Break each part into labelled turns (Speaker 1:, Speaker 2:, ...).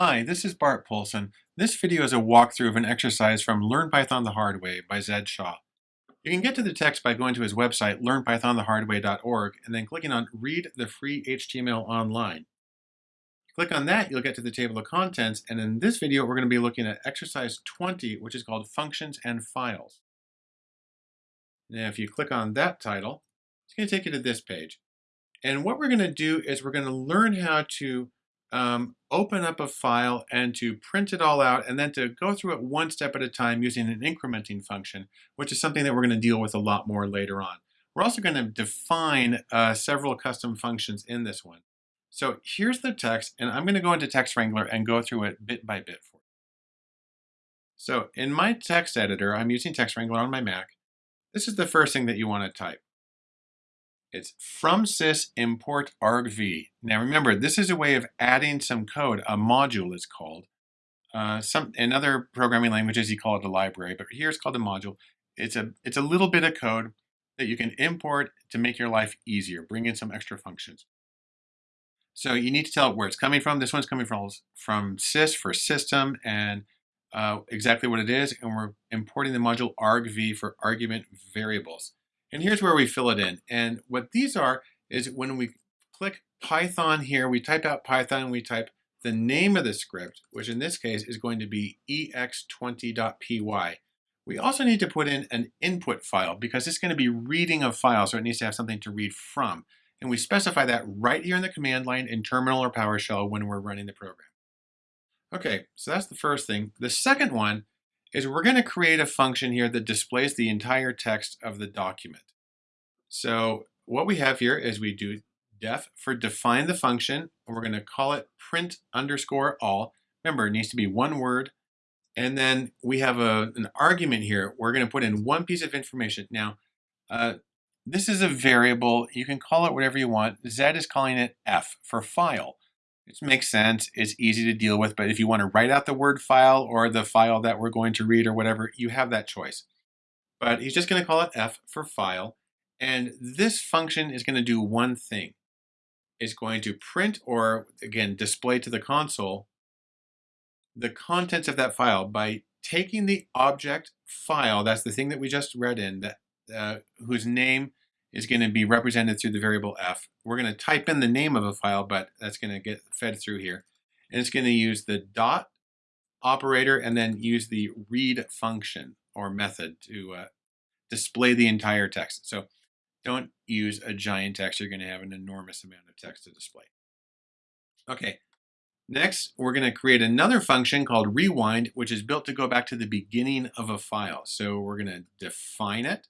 Speaker 1: Hi, this is Bart Poulson. This video is a walkthrough of an exercise from Learn Python the Hard Way by Zed Shaw. You can get to the text by going to his website, learnpythonthehardway.org, and then clicking on Read the Free HTML Online. Click on that, you'll get to the table of contents, and in this video we're going to be looking at exercise 20, which is called Functions and Files. Now if you click on that title, it's going to take you to this page. And what we're going to do is we're going to learn how to um, open up a file and to print it all out and then to go through it one step at a time using an incrementing function, which is something that we're going to deal with a lot more later on. We're also going to define uh, several custom functions in this one. So here's the text, and I'm going to go into Text Wrangler and go through it bit by bit for you. So in my text editor, I'm using Text Wrangler on my Mac. This is the first thing that you want to type. It's from sys import argv. Now remember, this is a way of adding some code. A module is called. Uh, some in other programming languages you call it a library, but here it's called a module. It's a it's a little bit of code that you can import to make your life easier, bring in some extra functions. So you need to tell it where it's coming from. This one's coming from from sys for system and uh, exactly what it is, and we're importing the module argv for argument variables. And here's where we fill it in. And what these are is when we click Python here, we type out Python, we type the name of the script, which in this case is going to be ex20.py. We also need to put in an input file because it's going to be reading a file, so it needs to have something to read from. And we specify that right here in the command line in Terminal or PowerShell when we're running the program. Okay, so that's the first thing. The second one is we're going to create a function here that displays the entire text of the document. So what we have here is we do def for define the function, and we're going to call it print underscore all. Remember, it needs to be one word. And then we have a, an argument here. We're going to put in one piece of information. Now, uh, this is a variable. You can call it whatever you want. Zed is calling it f for file. It makes sense. It's easy to deal with, but if you want to write out the word file or the file that we're going to read or whatever, you have that choice. But he's just going to call it f for file. And this function is going to do one thing. It's going to print or, again, display to the console the contents of that file by taking the object file, that's the thing that we just read in, that uh, whose name is going to be represented through the variable f. We're going to type in the name of a file, but that's going to get fed through here. And it's going to use the dot operator and then use the read function or method to uh, display the entire text. So don't use a giant text. You're going to have an enormous amount of text to display. Okay, next we're going to create another function called rewind, which is built to go back to the beginning of a file. So we're going to define it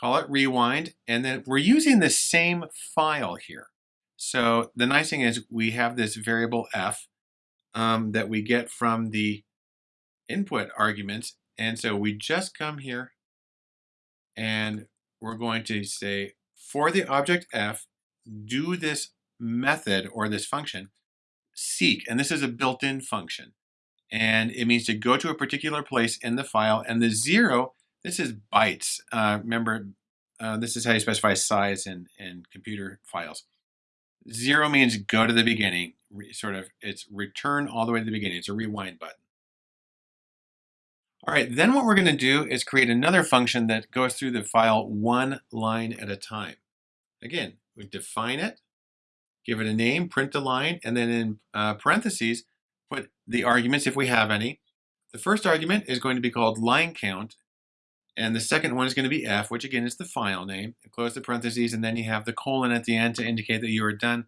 Speaker 1: call it rewind, and then we're using the same file here. So the nice thing is we have this variable f um, that we get from the input arguments. And so we just come here and we're going to say for the object f, do this method or this function seek. And this is a built-in function. And it means to go to a particular place in the file. And the zero this is bytes. Uh, remember, uh, this is how you specify size in, in computer files. Zero means go to the beginning, Re, sort of, it's return all the way to the beginning. It's a rewind button. All right, then what we're gonna do is create another function that goes through the file one line at a time. Again, we define it, give it a name, print the line, and then in uh, parentheses, put the arguments if we have any. The first argument is going to be called line count, and the second one is going to be F, which again is the file name. Close the parentheses, and then you have the colon at the end to indicate that you are done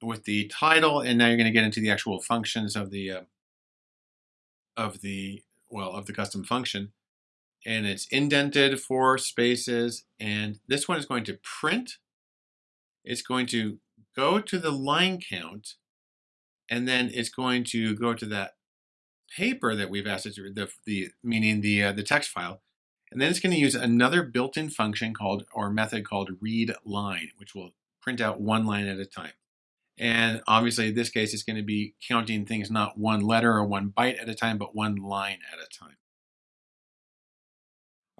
Speaker 1: with the title. And now you're going to get into the actual functions of the uh, of the well of the custom function. And it's indented for spaces. And this one is going to print. It's going to go to the line count, and then it's going to go to that paper that we've asked it to, the, the meaning the uh, the text file, and then it's going to use another built-in function called, or method called read line, which will print out one line at a time. And obviously in this case, it's going to be counting things not one letter or one byte at a time, but one line at a time.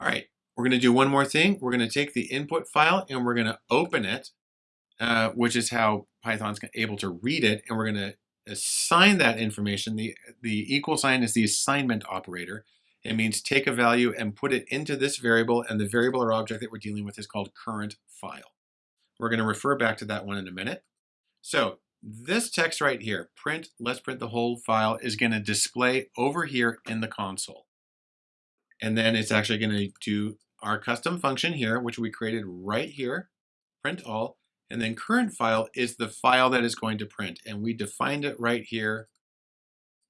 Speaker 1: All right, we're going to do one more thing. We're going to take the input file and we're going to open it, uh, which is how Python's able to read it. And we're going to assign that information, the, the equal sign is the assignment operator. It means take a value and put it into this variable, and the variable or object that we're dealing with is called current file. We're going to refer back to that one in a minute. So this text right here, print, let's print the whole file, is going to display over here in the console. And then it's actually going to do our custom function here, which we created right here, print all, and then current file is the file that is going to print. And we defined it right here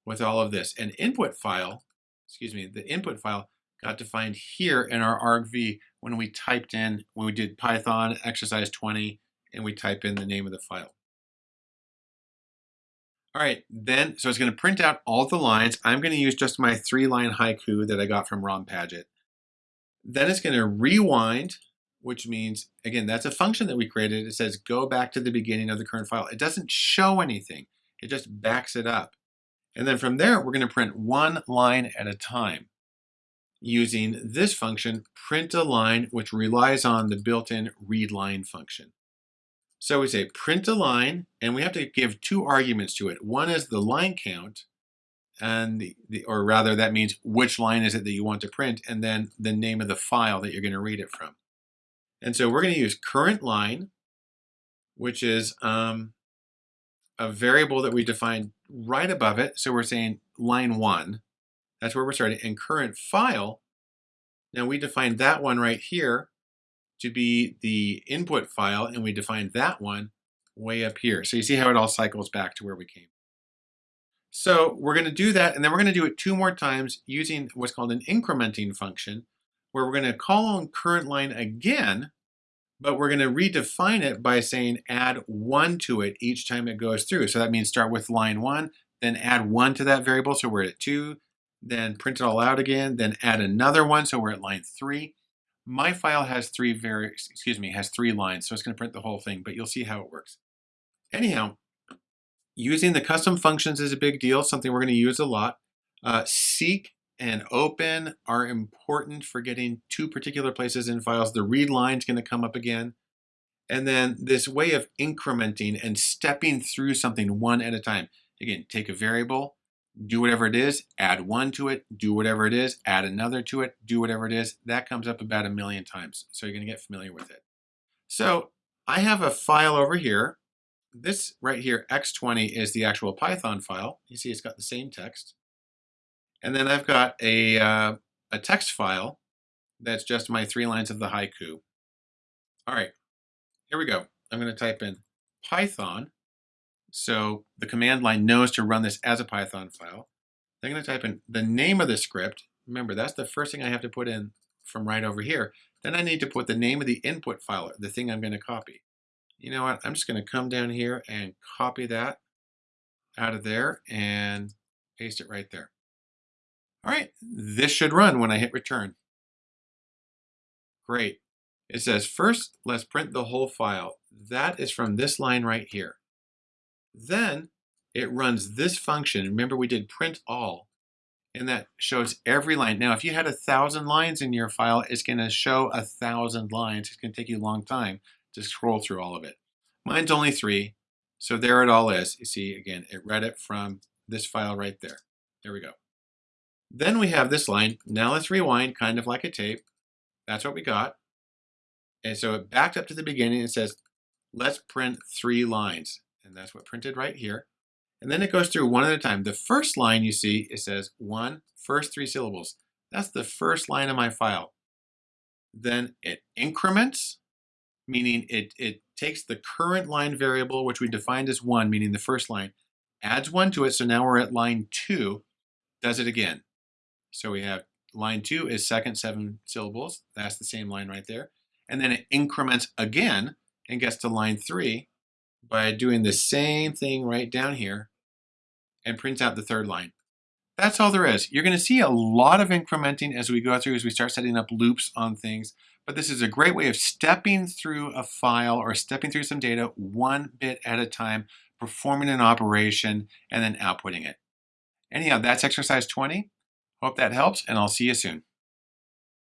Speaker 1: with all of this. An input file, excuse me, the input file got defined here in our argv when we typed in, when we did Python exercise 20, and we type in the name of the file. All right, then, so it's going to print out all the lines. I'm going to use just my three-line haiku that I got from Ron Padgett. Then it's going to rewind, which means, again, that's a function that we created. It says go back to the beginning of the current file. It doesn't show anything. It just backs it up. And then from there, we're going to print one line at a time using this function, print a line, which relies on the built-in readLine function. So we say print a line, and we have to give two arguments to it. One is the line count, and the, the, or rather that means which line is it that you want to print, and then the name of the file that you're going to read it from. And so we're going to use current line, which is um, a variable that we defined right above it. So we're saying line one, that's where we're starting. And current file, now we defined that one right here to be the input file, and we defined that one way up here. So you see how it all cycles back to where we came. So we're going to do that, and then we're going to do it two more times using what's called an incrementing function, where we're going to call on current line again, but we're going to redefine it by saying add one to it each time it goes through. So that means start with line one, then add one to that variable, so we're at two, then print it all out again, then add another one, so we're at line three, my file has three very, excuse me, has three lines, so it's going to print the whole thing, but you'll see how it works. Anyhow, using the custom functions is a big deal, something we're going to use a lot. Uh, seek and open are important for getting to particular places in files. The read line is going to come up again. And then this way of incrementing and stepping through something one at a time. Again, take a variable, do whatever it is, add one to it, do whatever it is, add another to it, do whatever it is. That comes up about a million times. So you're going to get familiar with it. So I have a file over here. This right here, x20, is the actual Python file. You see it's got the same text. And then I've got a, uh, a text file that's just my three lines of the haiku. All right, here we go. I'm going to type in Python so the command line knows to run this as a Python file. I'm going to type in the name of the script. Remember, that's the first thing I have to put in from right over here. Then I need to put the name of the input file, the thing I'm going to copy. You know what? I'm just going to come down here and copy that out of there and paste it right there. All right, this should run when I hit return. Great. It says, first, let's print the whole file. That is from this line right here. Then it runs this function. Remember we did print all, and that shows every line. Now, if you had a thousand lines in your file, it's going to show a thousand lines. It's going to take you a long time to scroll through all of it. Mine's only three, so there it all is. You see, again, it read it from this file right there. There we go. Then we have this line. Now let's rewind, kind of like a tape. That's what we got. And so it backed up to the beginning and says, let's print three lines and that's what printed right here. And then it goes through one at a time. The first line you see, it says one, first three syllables. That's the first line of my file. Then it increments, meaning it, it takes the current line variable, which we defined as one, meaning the first line, adds one to it. So now we're at line two, does it again. So we have line two is second seven syllables. That's the same line right there. And then it increments again and gets to line three by doing the same thing right down here and prints out the third line. That's all there is. You're going to see a lot of incrementing as we go through, as we start setting up loops on things. But this is a great way of stepping through a file or stepping through some data one bit at a time, performing an operation, and then outputting it. Anyhow, that's exercise 20. Hope that helps, and I'll see you soon.